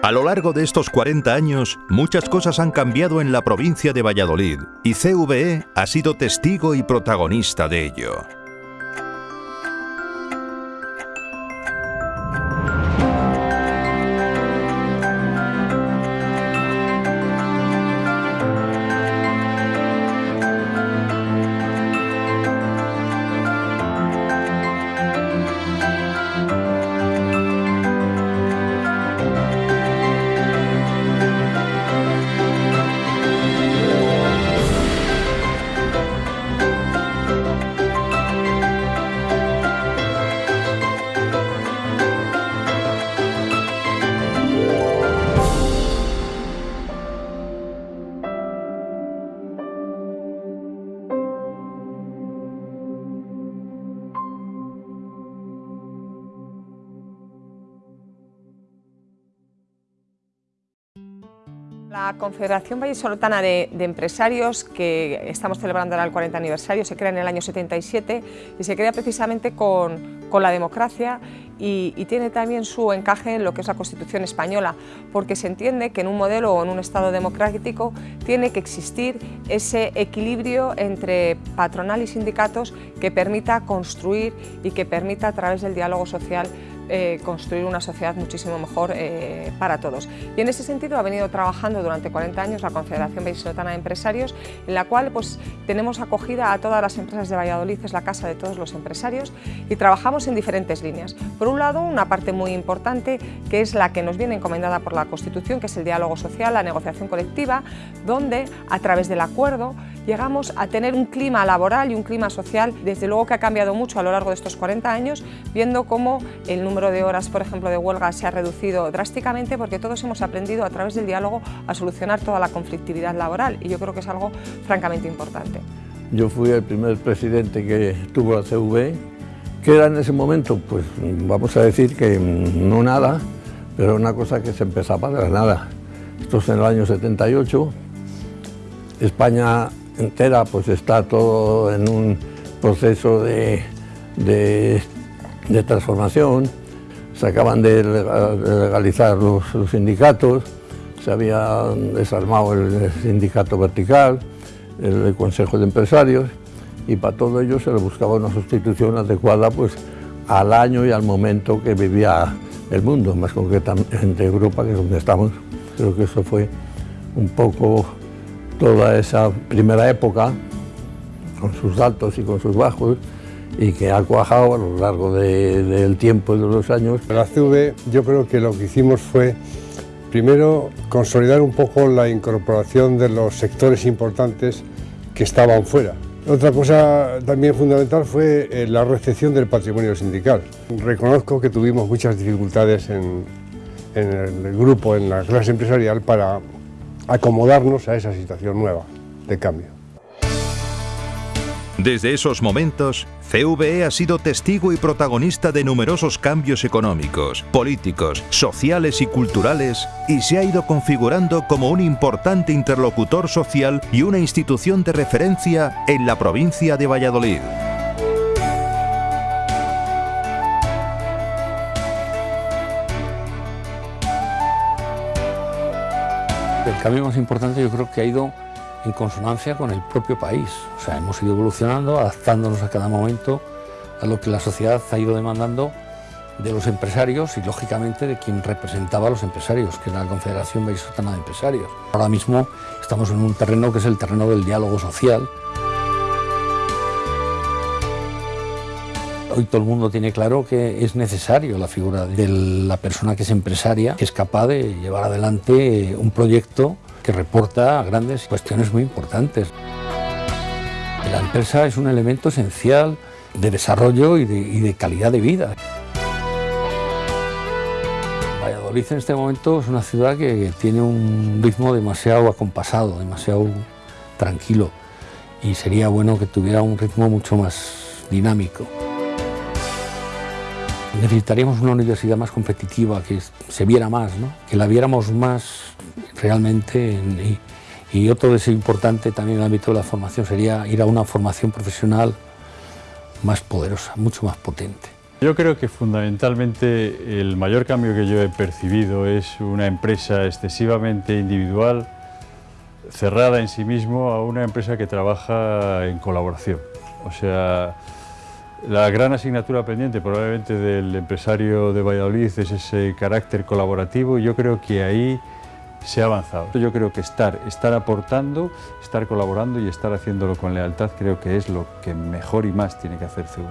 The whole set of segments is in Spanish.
A lo largo de estos 40 años, muchas cosas han cambiado en la provincia de Valladolid y CVE ha sido testigo y protagonista de ello. La Confederación Vallisoletana de, de, Empresarios, que estamos celebrando ahora el 40 aniversario, se crea en el año 77 y se crea precisamente con, con la democracia y, y, tiene también su encaje en lo que es la Constitución española, porque se entiende que en un modelo o en un Estado democrático tiene que existir ese equilibrio entre patronal y sindicatos que permita construir y que permita a través del diálogo social eh, construir una sociedad muchísimo mejor eh, para todos. Y en ese sentido ha venido trabajando durante 40 años la Confederación Vallisoletana de Empresarios, en la cual pues, tenemos acogida a todas las empresas de Valladolid, es la casa de todos los empresarios, y trabajamos en diferentes líneas. Por un lado, una parte muy importante, que es la que nos viene encomendada por la Constitución, que es el diálogo social, la negociación colectiva, donde a través del acuerdo llegamos a tener un clima laboral y un clima social, desde luego que ha cambiado mucho a lo largo de estos 40 años, viendo cómo el número de horas, por ejemplo, de huelga se ha reducido drásticamente porque todos hemos aprendido a través del diálogo a solucionar toda la conflictividad laboral y yo creo que es algo francamente importante. Yo fui el primer presidente que tuvo la CV, que era en ese momento, pues vamos a decir que no nada, pero una cosa que se empezaba de la nada. Esto es en el año 78, España entera pues está todo en un proceso de, de transformación. Se acaban de legalizar los, sindicatos, se había desarmado el sindicato vertical, el, el, Consejo de Empresarios, y para todo ello se le buscaba una sustitución adecuada pues, al año y al momento que vivía el mundo, más concretamente Europa, que es donde estamos. Creo que eso fue un poco toda esa primera época, con sus altos y con sus bajos, y que ha cuajado a lo largo de, del tiempo y de los años. La CV yo creo que lo que hicimos fue, primero, consolidar un poco la incorporación de los sectores importantes que estaban fuera. Otra cosa también fundamental fue eh, la recepción del patrimonio sindical. Reconozco que tuvimos muchas dificultades en, en el grupo, en la clase empresarial, para acomodarnos a esa situación nueva de cambio. Desde esos momentos, CVE ha sido testigo y protagonista de numerosos cambios económicos, políticos, sociales y culturales y se ha ido configurando como un importante interlocutor social y una institución de referencia en la provincia de Valladolid. El cambio más importante yo creo que ha ido en consonancia con el propio país. O sea, hemos ido evolucionando, adaptándonos a cada momento a lo que la sociedad ha ido demandando de los empresarios y, lógicamente, de quien representaba a los empresarios, que era la Confederación Vallisoletana de Empresarios. Ahora mismo estamos en un terreno que es el terreno del diálogo social. Hoy todo el mundo tiene claro que es necesario la figura de la persona que es empresaria, que es capaz de llevar adelante un proyecto que reporta grandes cuestiones muy importantes. La empresa es un elemento esencial de desarrollo y de, calidad de vida. Valladolid en este momento es una ciudad que tiene un ritmo demasiado acompasado, demasiado tranquilo y sería bueno que tuviera un ritmo mucho más dinámico. Necesitaríamos una universidad más competitiva, que se viera más, ¿no? que la viéramos más realmente. Y, y otro deseo importante también en el ámbito de la formación sería ir a una formación profesional más poderosa, mucho más potente. Yo creo que fundamentalmente el mayor cambio que yo he percibido es una empresa excesivamente individual, cerrada en sí mismo, a una empresa que trabaja en colaboración. O sea, la gran asignatura pendiente probablemente del empresario de Valladolid es ese carácter colaborativo y yo creo que ahí se ha avanzado. Yo creo que estar, estar aportando, estar colaborando y estar haciéndolo con lealtad creo que es lo que mejor y más tiene que hacer CV.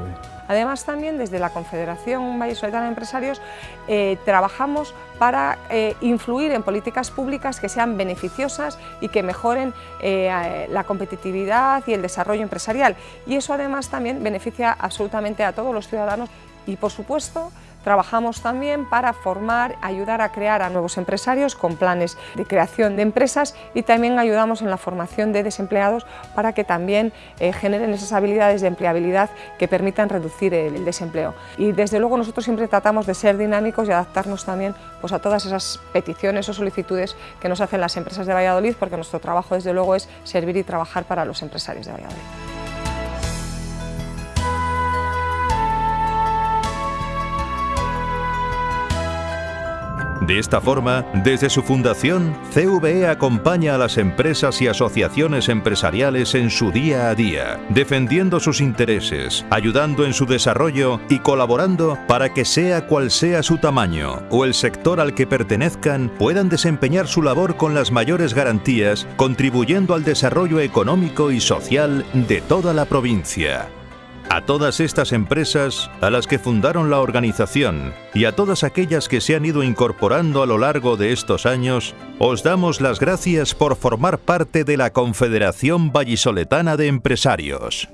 Además también desde la Confederación Vallesoletana de Empresarios eh, trabajamos para eh, influir en políticas públicas que sean beneficiosas y que mejoren eh, la competitividad y el desarrollo empresarial y eso además también beneficia absolutamente a todos los ciudadanos y por supuesto Trabajamos también para formar, ayudar a crear a nuevos empresarios con planes de creación de empresas y también ayudamos en la formación de desempleados para que también eh, generen esas habilidades de empleabilidad que permitan reducir el, desempleo. Y desde luego nosotros siempre tratamos de ser dinámicos y adaptarnos también pues, a todas esas peticiones o solicitudes que nos hacen las empresas de Valladolid porque nuestro trabajo desde luego es servir y trabajar para los empresarios de Valladolid. De esta forma, desde su fundación, CVE acompaña a las empresas y asociaciones empresariales en su día a día, defendiendo sus intereses, ayudando en su desarrollo y colaborando para que sea cual sea su tamaño o el sector al que pertenezcan puedan desempeñar su labor con las mayores garantías, contribuyendo al desarrollo económico y social de toda la provincia. A todas estas empresas, a las que fundaron la organización y a todas aquellas que se han ido incorporando a lo largo de estos años, os damos las gracias por formar parte de la Confederación Vallisoletana de Empresarios.